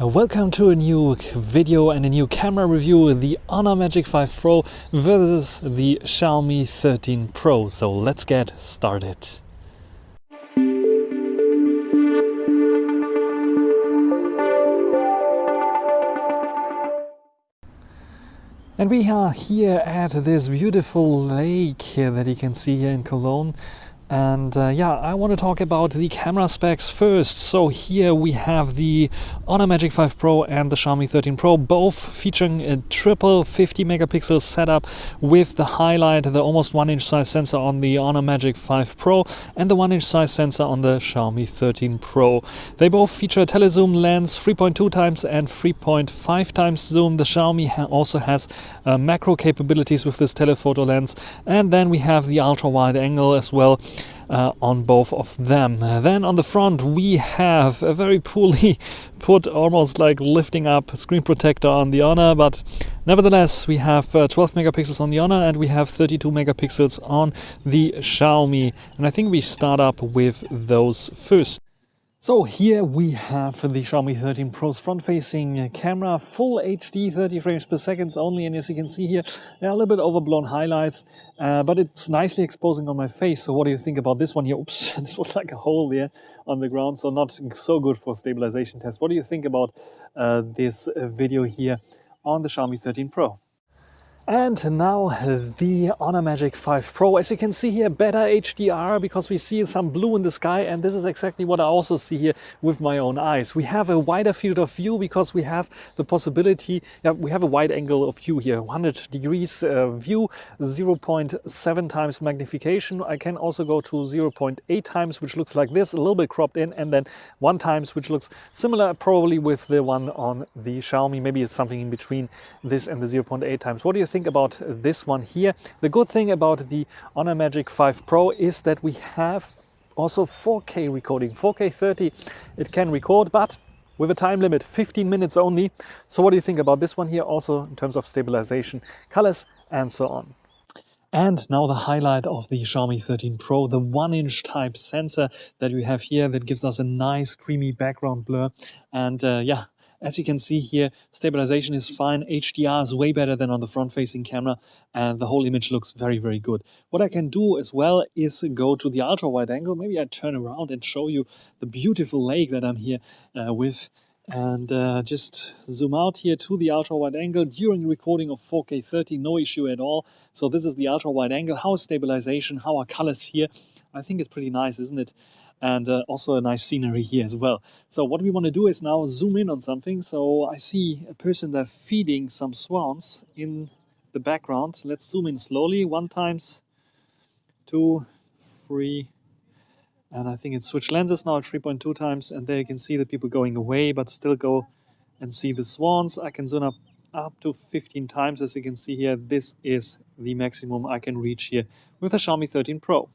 Uh, welcome to a new video and a new camera review the Honor Magic 5 Pro versus the Xiaomi 13 Pro. So let's get started. And we are here at this beautiful lake that you can see here in Cologne. And uh, yeah, I want to talk about the camera specs first. So here we have the Honor Magic 5 Pro and the Xiaomi 13 Pro, both featuring a triple 50 megapixel setup with the highlight, the almost one inch size sensor on the Honor Magic 5 Pro and the one inch size sensor on the Xiaomi 13 Pro. They both feature a telezoom lens 3.2 times and 3.5 times zoom. The Xiaomi ha also has uh, macro capabilities with this telephoto lens. And then we have the ultra wide angle as well uh, on both of them. Then on the front, we have a very poorly put, almost like lifting up screen protector on the Honor, but nevertheless, we have uh, 12 megapixels on the Honor and we have 32 megapixels on the Xiaomi. And I think we start up with those first. So here we have the Xiaomi 13 Pro's front-facing camera, full HD 30 frames per second only, and as you can see here, there are a little bit overblown highlights, uh, but it's nicely exposing on my face. So what do you think about this one here? Oops, this was like a hole there on the ground, so not so good for stabilization test. What do you think about uh, this video here on the Xiaomi 13 Pro? And now the Honor Magic 5 Pro. As you can see here, better HDR because we see some blue in the sky and this is exactly what I also see here with my own eyes. We have a wider field of view because we have the possibility, yeah, we have a wide angle of view here, 100 degrees uh, view, 0.7 times magnification. I can also go to 0.8 times, which looks like this, a little bit cropped in, and then one times, which looks similar probably with the one on the Xiaomi. Maybe it's something in between this and the 0.8 times. What do you think about this one here. The good thing about the Honor Magic 5 Pro is that we have also 4K recording. 4K 30 it can record, but with a time limit, 15 minutes only. So what do you think about this one here also in terms of stabilization, colors and so on? And now the highlight of the Xiaomi 13 Pro, the one inch type sensor that we have here that gives us a nice creamy background blur. And uh, yeah, as you can see here, stabilization is fine. HDR is way better than on the front-facing camera, and the whole image looks very, very good. What I can do as well is go to the ultra-wide angle. Maybe I turn around and show you the beautiful lake that I'm here uh, with. And uh, just zoom out here to the ultra wide angle. During recording of 4K 30 no issue at all. So this is the ultra wide angle. How is stabilization? How are colors here? I think it's pretty nice isn't it and uh, also a nice scenery here as well. So what we want to do is now zoom in on something. So I see a person there feeding some swans in the background. Let's zoom in slowly, one times, two, three, and I think it switched lenses now at 3.2 times, and there you can see the people going away, but still go and see the swans. I can zoom up up to 15 times, as you can see here. This is the maximum I can reach here with a Xiaomi 13 Pro.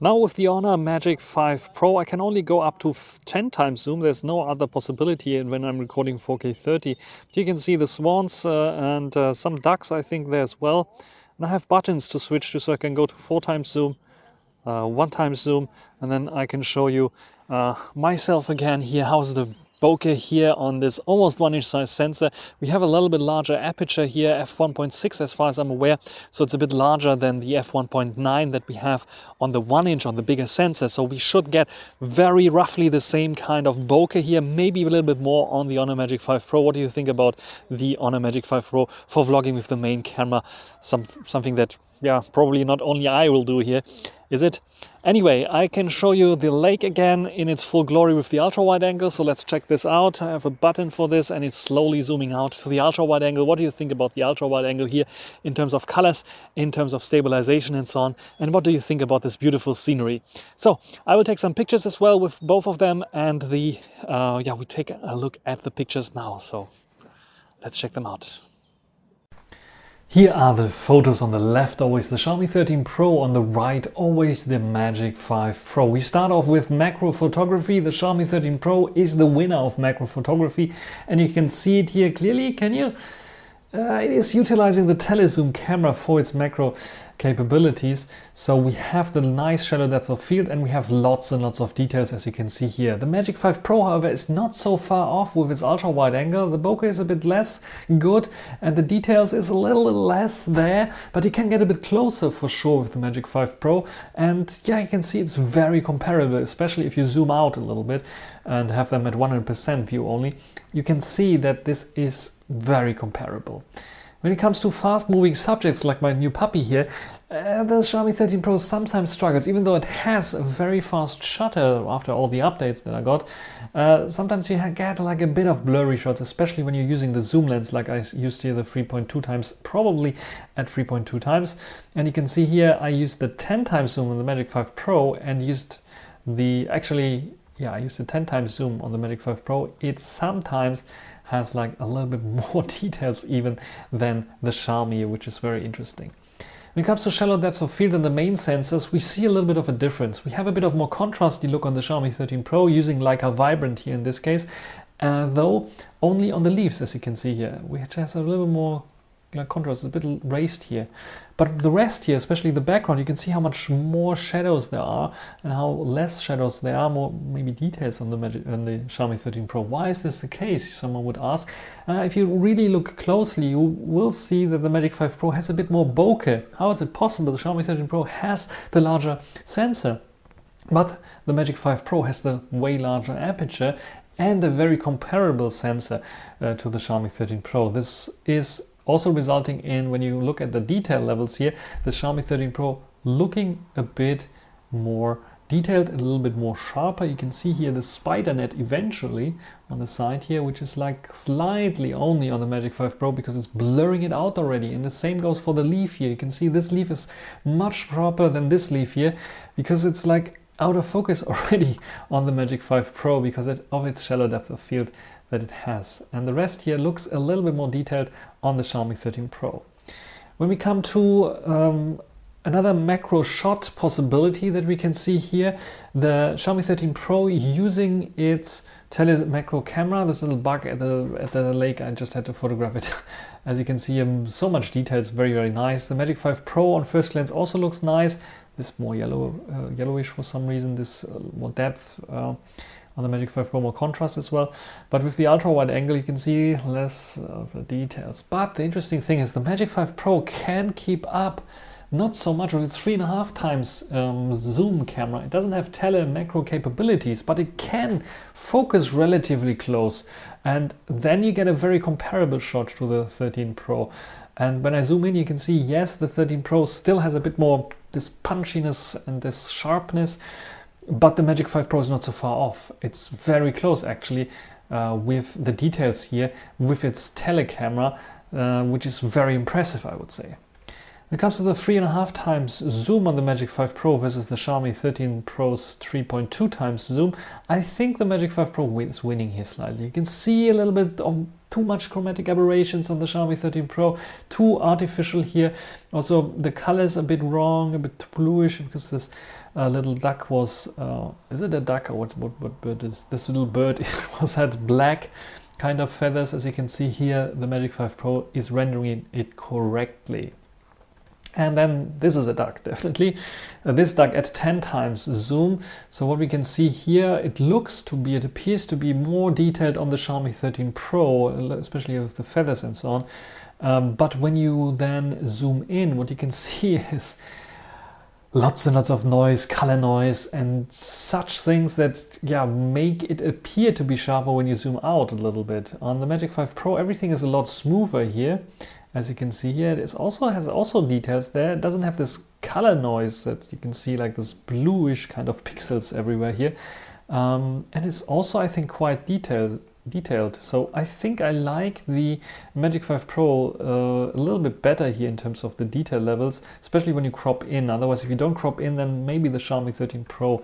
Now with the Honor Magic 5 Pro I can only go up to 10 times zoom. There's no other possibility when I'm recording 4K 30. But you can see the swans uh, and uh, some ducks I think there as well. And I have buttons to switch to so I can go to 4 times zoom, uh, 1 times zoom and then I can show you uh, myself again here. How's the bokeh here on this almost one inch size sensor. We have a little bit larger aperture here, f1.6 as far as I'm aware. So it's a bit larger than the f1.9 that we have on the one inch on the bigger sensor. So we should get very roughly the same kind of bokeh here, maybe a little bit more on the Honor Magic 5 Pro. What do you think about the Honor Magic 5 Pro for vlogging with the main camera? Some, something that yeah, probably not only I will do here, is it? Anyway, I can show you the lake again in its full glory with the ultra wide angle. So let's check this out. I have a button for this and it's slowly zooming out to the ultra wide angle. What do you think about the ultra wide angle here in terms of colors, in terms of stabilization and so on? And what do you think about this beautiful scenery? So I will take some pictures as well with both of them and the, uh, yeah, we take a look at the pictures now. So let's check them out. Here are the photos on the left, always the Xiaomi 13 Pro, on the right, always the Magic 5 Pro. We start off with macro photography. The Xiaomi 13 Pro is the winner of macro photography and you can see it here clearly. Can you? Uh, it is utilizing the telezoom camera for its macro capabilities. So we have the nice shallow depth of field and we have lots and lots of details as you can see here. The Magic 5 Pro however is not so far off with its ultra wide angle. The bokeh is a bit less good and the details is a little less there, but you can get a bit closer for sure with the Magic 5 Pro. And yeah, you can see it's very comparable, especially if you zoom out a little bit and have them at 100% view only. You can see that this is very comparable. When it comes to fast moving subjects like my new puppy here, uh, the Xiaomi 13 Pro sometimes struggles, even though it has a very fast shutter after all the updates that I got. Uh, sometimes you get like a bit of blurry shots, especially when you're using the zoom lens like I used here the 3.2 times, probably at 3.2 times. And you can see here I used the 10 times zoom on the Magic 5 Pro and used the, actually, yeah, I used the 10 times zoom on the Magic 5 Pro. It sometimes has like a little bit more details even than the Xiaomi, which is very interesting. When it comes to shallow depth of field and the main sensors, we see a little bit of a difference. We have a bit of more contrasty look on the Xiaomi 13 Pro using Leica Vibrant here in this case, uh, though only on the leaves as you can see here, which has a little more contrast, is a bit raised here. But the rest here, especially the background, you can see how much more shadows there are and how less shadows there are, more maybe details on the, Magic, on the Xiaomi 13 Pro. Why is this the case? Someone would ask. Uh, if you really look closely, you will see that the Magic 5 Pro has a bit more bokeh. How is it possible? The Xiaomi 13 Pro has the larger sensor. But the Magic 5 Pro has the way larger aperture and a very comparable sensor uh, to the Xiaomi 13 Pro. This is also resulting in, when you look at the detail levels here, the Xiaomi 13 Pro looking a bit more detailed, a little bit more sharper. You can see here the spider net eventually on the side here, which is like slightly only on the Magic 5 Pro because it's blurring it out already. And the same goes for the leaf here. You can see this leaf is much sharper than this leaf here because it's like out of focus already on the Magic 5 Pro because of its shallow depth of field that it has. And the rest here looks a little bit more detailed on the Xiaomi 13 Pro. When we come to um, another macro shot possibility that we can see here, the Xiaomi 13 Pro using its tele macro camera, this little bug at the, at the lake, I just had to photograph it. As you can see, um, so much detail, it's very, very nice. The Magic 5 Pro on first glance also looks nice. This more yellow, uh, yellowish for some reason, this uh, more depth. Uh, on the Magic 5 Pro more contrast as well. But with the ultra wide angle, you can see less of the details. But the interesting thing is the Magic 5 Pro can keep up not so much with its three and a half times um, zoom camera. It doesn't have tele macro capabilities, but it can focus relatively close. And then you get a very comparable shot to the 13 Pro. And when I zoom in, you can see, yes, the 13 Pro still has a bit more this punchiness and this sharpness, but the Magic 5 Pro is not so far off. It's very close actually uh, with the details here with its telecamera, uh, which is very impressive, I would say. When it comes to the three and a half times zoom on the Magic 5 Pro versus the Xiaomi 13 Pro's 3.2 times zoom, I think the Magic 5 Pro is winning here slightly. You can see a little bit of too much chromatic aberrations on the Xiaomi 13 Pro, too artificial here. Also, the colors a bit wrong, a bit bluish because this uh, little duck was, uh, is it a duck or what, what, what bird is this little bird? It was had black kind of feathers. As you can see here, the Magic 5 Pro is rendering it correctly. And then this is a duck, definitely. Uh, this duck at 10 times zoom. So what we can see here, it looks to be, it appears to be more detailed on the Xiaomi 13 Pro, especially with the feathers and so on. Um, but when you then zoom in, what you can see is lots and lots of noise, color noise, and such things that yeah make it appear to be sharper when you zoom out a little bit. On the Magic 5 Pro, everything is a lot smoother here. As you can see here, it also has also details there. It doesn't have this color noise that you can see like this bluish kind of pixels everywhere here. Um, and it's also, I think, quite detailed detailed. So I think I like the Magic 5 Pro uh, a little bit better here in terms of the detail levels, especially when you crop in. Otherwise, if you don't crop in, then maybe the Xiaomi 13 Pro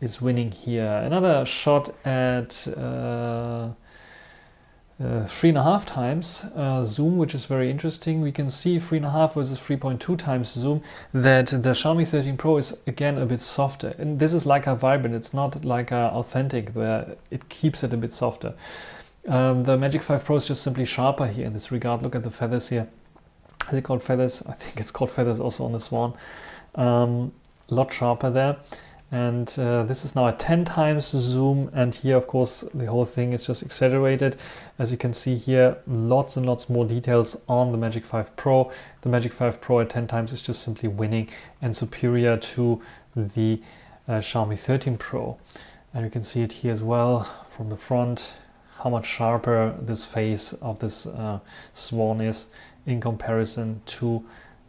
is winning here. Another shot at uh, uh, three and a half times uh, zoom, which is very interesting. We can see three and a half versus 3.2 times zoom that the Xiaomi 13 Pro is again a bit softer. And this is like a Vibrant. It's not like a authentic where it keeps it a bit softer. Um, the Magic 5 Pro is just simply sharper here in this regard. Look at the feathers here. Is it called feathers? I think it's called feathers also on the Swan. A um, lot sharper there. And uh, this is now a 10 times zoom. And here, of course, the whole thing is just exaggerated. As you can see here, lots and lots more details on the Magic 5 Pro. The Magic 5 Pro at 10 times is just simply winning and superior to the uh, Xiaomi 13 Pro. And you can see it here as well from the front how much sharper this face of this uh, swan is in comparison to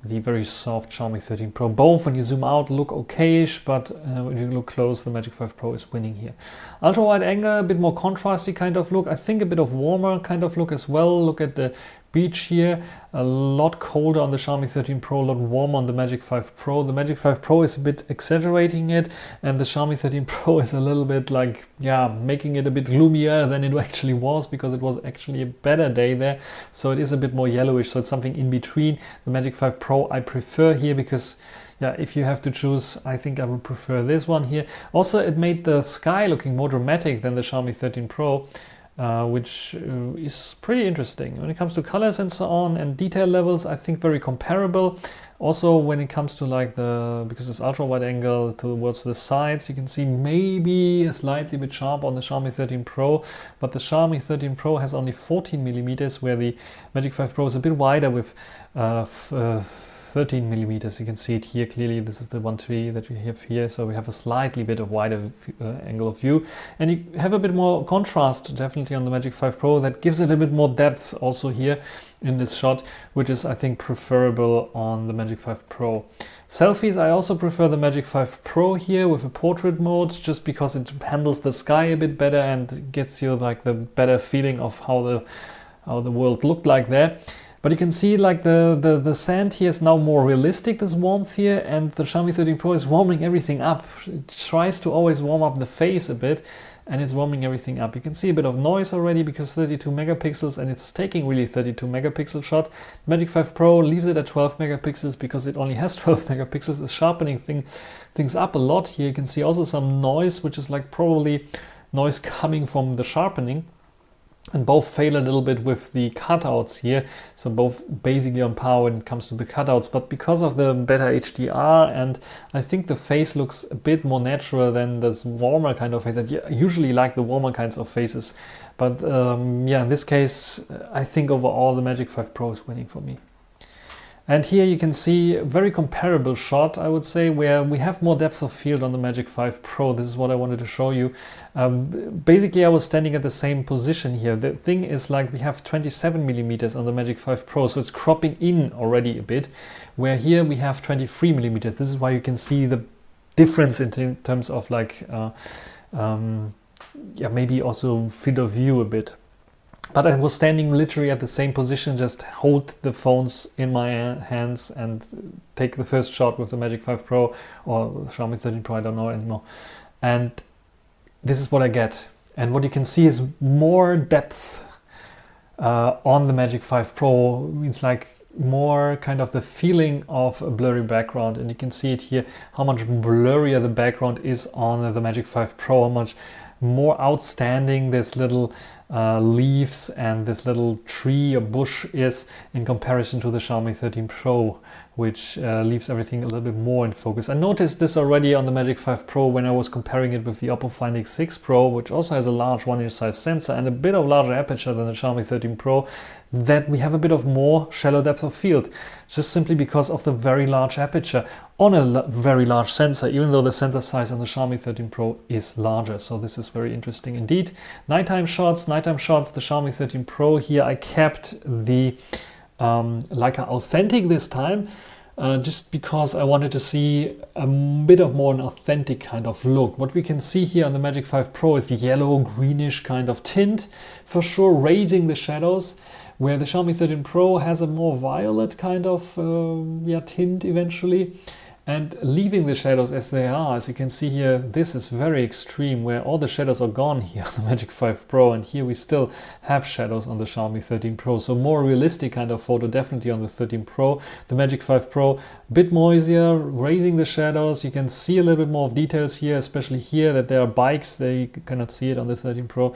the very soft Xiaomi 13 Pro. Both, when you zoom out, look okayish, but uh, when you look close, the Magic 5 Pro is winning here. Ultra wide angle, a bit more contrasty kind of look. I think a bit of warmer kind of look as well. Look at the beach here. A lot colder on the Xiaomi 13 Pro, a lot warmer on the Magic 5 Pro. The Magic 5 Pro is a bit exaggerating it, and the Xiaomi 13 Pro is a little bit like, yeah, making it a bit gloomier than it actually was because it was actually a better day there. So it is a bit more yellowish. So it's something in between. The Magic 5 Pro I prefer here because yeah, if you have to choose, I think I would prefer this one here. Also, it made the sky looking more dramatic than the Xiaomi 13 Pro uh, which uh, is pretty interesting. When it comes to colors and so on and detail levels, I think very comparable. Also, when it comes to like the, because it's ultra wide angle towards the sides, you can see maybe a slightly bit sharp on the Xiaomi 13 Pro, but the Xiaomi 13 Pro has only 14 millimeters, where the Magic 5 Pro is a bit wider with uh, uh 13 millimeters. You can see it here clearly. This is the one tree that we have here. So we have a slightly bit of wider uh, angle of view and you have a bit more contrast definitely on the Magic 5 Pro that gives it a bit more depth also here in this shot, which is I think preferable on the Magic 5 Pro. Selfies, I also prefer the Magic 5 Pro here with a portrait mode just because it handles the sky a bit better and gets you like the better feeling of how the how the world looked like there. But you can see like the, the, the sand here is now more realistic, this warmth here, and the Xiaomi 13 Pro is warming everything up. It tries to always warm up the face a bit, and it's warming everything up. You can see a bit of noise already because 32 megapixels, and it's taking really 32 megapixel shot. Magic 5 Pro leaves it at 12 megapixels because it only has 12 megapixels. It's sharpening thing, things up a lot here. You can see also some noise, which is like probably noise coming from the sharpening and both fail a little bit with the cutouts here. So both basically on par when it comes to the cutouts, but because of the better HDR and I think the face looks a bit more natural than this warmer kind of face. I usually like the warmer kinds of faces, but um, yeah, in this case, I think overall the Magic 5 Pro is winning for me. And here you can see a very comparable shot, I would say, where we have more depth of field on the Magic 5 Pro. This is what I wanted to show you. Um, basically, I was standing at the same position here. The thing is like we have 27 millimeters on the Magic 5 Pro, so it's cropping in already a bit, where here we have 23 millimeters. This is why you can see the difference in terms of like, uh, um, yeah, maybe also field of view a bit. But I was standing literally at the same position, just hold the phones in my hands and take the first shot with the Magic 5 Pro or Xiaomi 13 Pro, I don't know anymore. And this is what I get. And what you can see is more depth uh, on the Magic 5 Pro. It means like more kind of the feeling of a blurry background. And you can see it here, how much blurrier the background is on the Magic 5 Pro, how much more outstanding this little uh, leaves and this little tree or bush is in comparison to the Xiaomi 13 Pro, which uh, leaves everything a little bit more in focus. I noticed this already on the Magic 5 Pro when I was comparing it with the Oppo Find X6 Pro, which also has a large one inch size sensor and a bit of larger aperture than the Xiaomi 13 Pro, that we have a bit of more shallow depth of field, just simply because of the very large aperture on a very large sensor, even though the sensor size on the Xiaomi 13 Pro is larger. So this is very interesting indeed. Nighttime shots, nighttime shots, the Xiaomi 13 Pro here, I kept the um, Leica Authentic this time. Uh, just because I wanted to see a bit of more an authentic kind of look. What we can see here on the Magic 5 Pro is the yellow greenish kind of tint, for sure raising the shadows, where the Xiaomi 13 Pro has a more violet kind of uh, yeah, tint eventually and leaving the shadows as they are. As you can see here, this is very extreme where all the shadows are gone here on the Magic 5 Pro and here we still have shadows on the Xiaomi 13 Pro. So more realistic kind of photo definitely on the 13 Pro. The Magic 5 Pro, bit noisier, raising the shadows. You can see a little bit more of details here, especially here that there are bikes. They cannot see it on the 13 Pro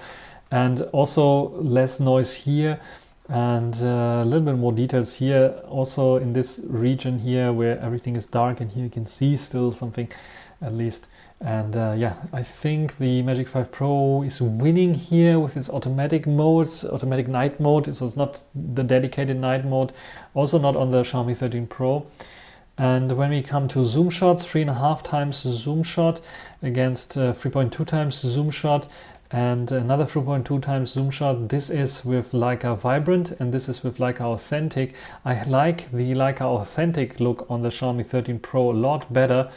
and also less noise here and uh, a little bit more details here also in this region here where everything is dark and here you can see still something at least. And uh, yeah I think the Magic 5 Pro is winning here with its automatic modes, automatic night mode. So it's not the dedicated night mode also not on the Xiaomi 13 Pro. And when we come to zoom shots, three and a half times zoom shot against uh, 3.2 times zoom shot, and another 3.2 times zoom shot. This is with Leica Vibrant and this is with Leica Authentic. I like the Leica Authentic look on the Xiaomi 13 Pro a lot better.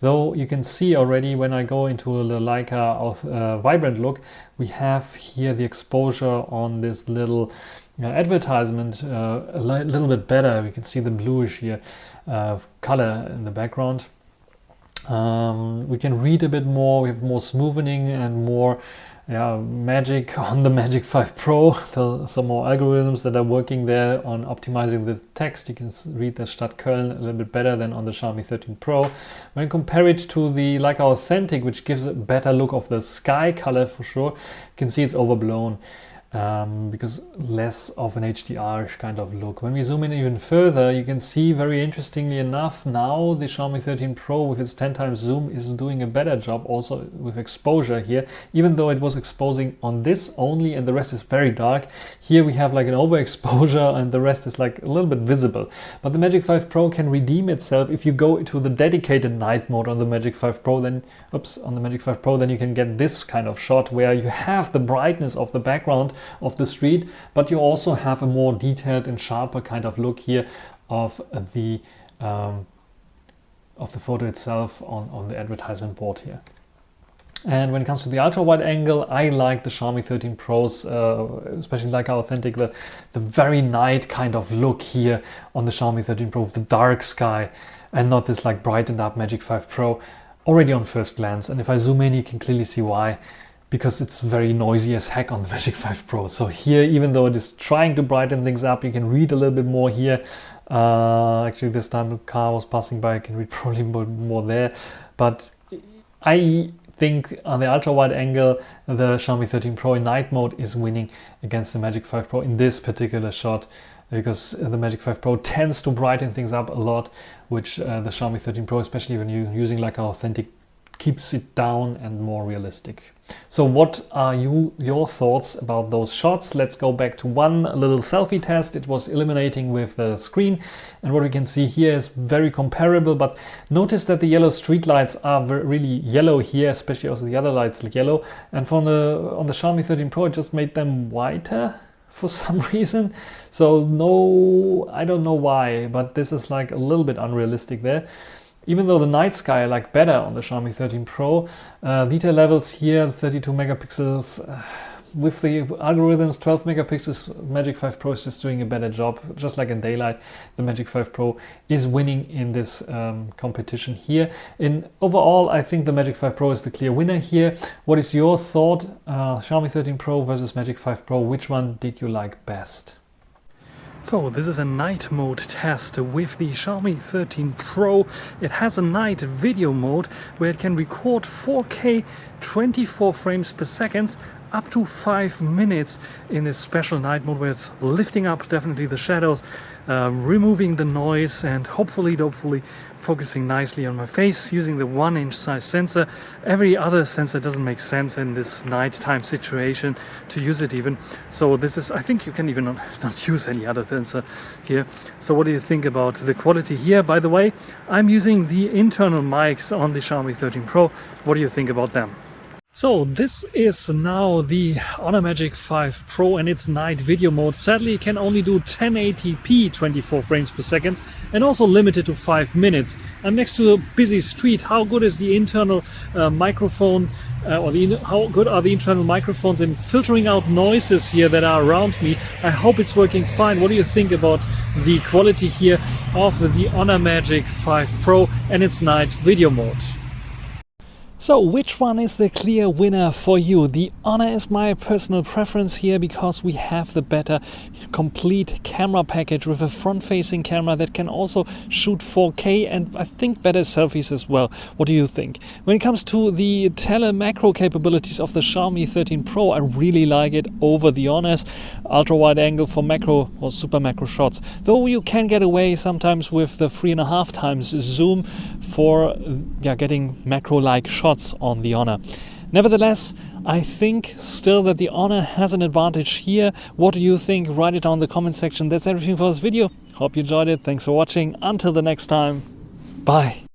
Though you can see already when I go into the Leica uh, Vibrant look, we have here the exposure on this little uh, advertisement uh, a li little bit better. We can see the bluish here uh, color in the background. Um, we can read a bit more, we have more smoothing and more yeah, magic on the Magic 5 Pro. some more algorithms that are working there on optimizing the text. You can read the Stadt Köln a little bit better than on the Xiaomi 13 Pro. When compare it to the Leica Authentic, which gives a better look of the sky color for sure, you can see it's overblown um, because less of an HDR kind of look. When we zoom in even further, you can see very interestingly enough, now the Xiaomi 13 Pro with its 10 times zoom is doing a better job also with exposure here, even though it was exposing on this only and the rest is very dark. Here we have like an overexposure and the rest is like a little bit visible. But the Magic 5 Pro can redeem itself if you go into the dedicated night mode on the Magic 5 Pro, then, oops, on the Magic 5 Pro, then you can get this kind of shot where you have the brightness of the background of the street, but you also have a more detailed and sharper kind of look here of the um, of the photo itself on, on the advertisement board here. And when it comes to the ultra wide angle, I like the Xiaomi 13 Pros, uh, especially like authentic the, the very night kind of look here on the Xiaomi 13 Pro with the dark sky and not this like brightened up Magic 5 Pro already on first glance. And if I zoom in, you can clearly see why because it's very noisy as heck on the Magic 5 Pro. So here, even though it is trying to brighten things up, you can read a little bit more here. Uh, actually, this time the car was passing by, I can read probably more there. But I think on the ultra wide angle, the Xiaomi 13 Pro in night mode is winning against the Magic 5 Pro in this particular shot because the Magic 5 Pro tends to brighten things up a lot, which uh, the Xiaomi 13 Pro, especially when you're using like an authentic keeps it down and more realistic. So what are you your thoughts about those shots? Let's go back to one little selfie test. It was illuminating with the screen and what we can see here is very comparable but notice that the yellow street lights are really yellow here, especially also the other lights look yellow and from the on the Xiaomi 13 Pro it just made them whiter for some reason. So no, I don't know why, but this is like a little bit unrealistic there. Even though the night sky I like better on the Xiaomi 13 Pro, uh, detail levels here 32 megapixels. Uh, with the algorithms, 12 megapixels, Magic 5 Pro is just doing a better job. Just like in daylight, the Magic 5 Pro is winning in this um, competition here. In overall, I think the Magic 5 Pro is the clear winner here. What is your thought? Uh, Xiaomi 13 Pro versus Magic 5 Pro, which one did you like best? So this is a night mode test with the Xiaomi 13 Pro. It has a night video mode where it can record 4K 24 frames per second up to 5 minutes in this special night mode where it's lifting up definitely the shadows, uh, removing the noise and hopefully, hopefully focusing nicely on my face using the one inch size sensor. Every other sensor doesn't make sense in this nighttime situation to use it even. So this is, I think you can even not, not use any other sensor here. So what do you think about the quality here? By the way, I'm using the internal mics on the Xiaomi 13 Pro. What do you think about them? So this is now the Honor Magic 5 Pro and its night video mode. Sadly it can only do 1080p 24 frames per second and also limited to 5 minutes. I'm next to a busy street. How good is the internal uh, microphone uh, or the, how good are the internal microphones in filtering out noises here that are around me? I hope it's working fine. What do you think about the quality here of the Honor Magic 5 Pro and its night video mode? So, which one is the clear winner for you? The Honor is my personal preference here because we have the better complete camera package with a front facing camera that can also shoot 4K and I think better selfies as well. What do you think? When it comes to the tele macro capabilities of the Xiaomi 13 Pro, I really like it over the Honors. Ultra wide angle for macro or super macro shots. Though you can get away sometimes with the three and a half times zoom for yeah, getting macro like shots shots on the Honor. Nevertheless, I think still that the Honor has an advantage here. What do you think? Write it down in the comment section. That's everything for this video. Hope you enjoyed it. Thanks for watching. Until the next time. Bye.